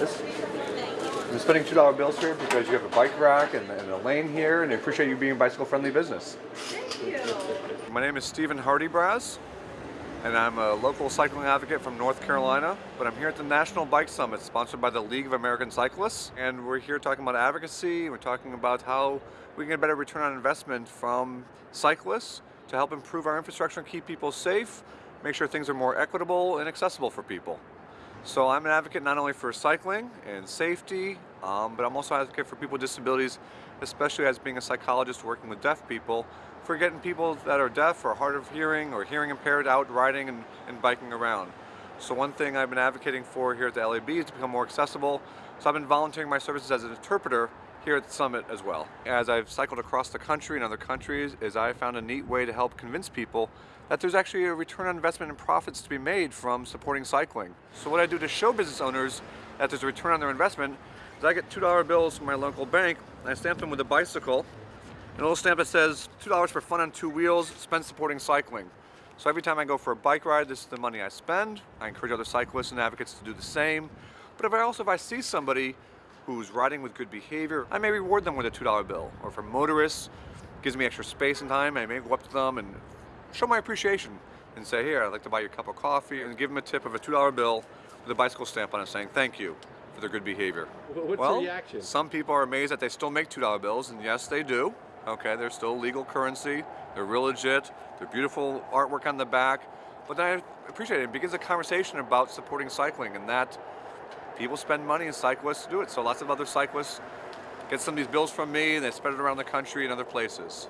This, I'm spending $2 bills here because you have a bike rack and, and a lane here, and I appreciate you being a bicycle-friendly business. Thank you. My name is Stephen Hardybraz, and I'm a local cycling advocate from North Carolina, but I'm here at the National Bike Summit sponsored by the League of American Cyclists, and we're here talking about advocacy, we're talking about how we can get a better return on investment from cyclists to help improve our infrastructure and keep people safe, make sure things are more equitable and accessible for people. So I'm an advocate not only for cycling and safety, um, but I'm also an advocate for people with disabilities, especially as being a psychologist working with deaf people, for getting people that are deaf or hard of hearing or hearing impaired out riding and, and biking around. So one thing I've been advocating for here at the LAB is to become more accessible. So I've been volunteering my services as an interpreter here at the summit as well. As I've cycled across the country and other countries, is I found a neat way to help convince people that there's actually a return on investment and profits to be made from supporting cycling. So what I do to show business owners that there's a return on their investment is I get $2 bills from my local bank, and I stamp them with a bicycle, and a little stamp that says $2 for fun on two wheels, spend supporting cycling. So every time I go for a bike ride, this is the money I spend. I encourage other cyclists and advocates to do the same. But if I also, if I see somebody who's riding with good behavior, I may reward them with a $2 bill. Or for motorists, gives me extra space and time, I may go up to them and show my appreciation and say, here, I'd like to buy you a cup of coffee and give them a tip of a $2 bill with a bicycle stamp on it saying thank you for their good behavior. What's well, the reaction? Some people are amazed that they still make $2 bills, and yes, they do. Okay, they're still legal currency, they're real legit, they're beautiful artwork on the back, but I appreciate it. It begins a conversation about supporting cycling and that people spend money and cyclists do it. So lots of other cyclists get some of these bills from me and they spread it around the country and other places.